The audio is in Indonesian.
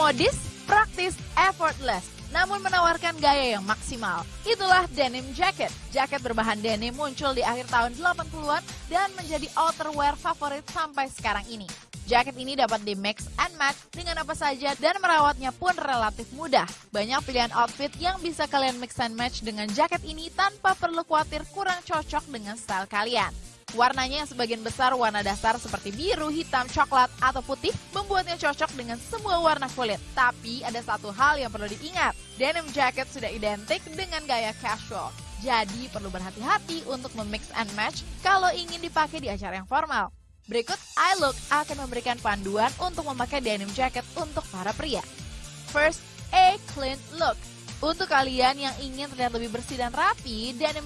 Modis, praktis, effortless, namun menawarkan gaya yang maksimal. Itulah denim jacket. Jaket berbahan denim muncul di akhir tahun 80-an dan menjadi outerwear favorit sampai sekarang ini. Jaket ini dapat di mix and match dengan apa saja dan merawatnya pun relatif mudah. Banyak pilihan outfit yang bisa kalian mix and match dengan jaket ini tanpa perlu khawatir kurang cocok dengan style kalian. Warnanya yang sebagian besar warna dasar seperti biru, hitam, coklat, atau putih membuatnya cocok dengan semua warna kulit. Tapi ada satu hal yang perlu diingat, denim jacket sudah identik dengan gaya casual. Jadi perlu berhati-hati untuk memix and match kalau ingin dipakai di acara yang formal. Berikut iLook akan memberikan panduan untuk memakai denim jacket untuk para pria. First, a clean look. Untuk kalian yang ingin terlihat lebih bersih dan rapi, denim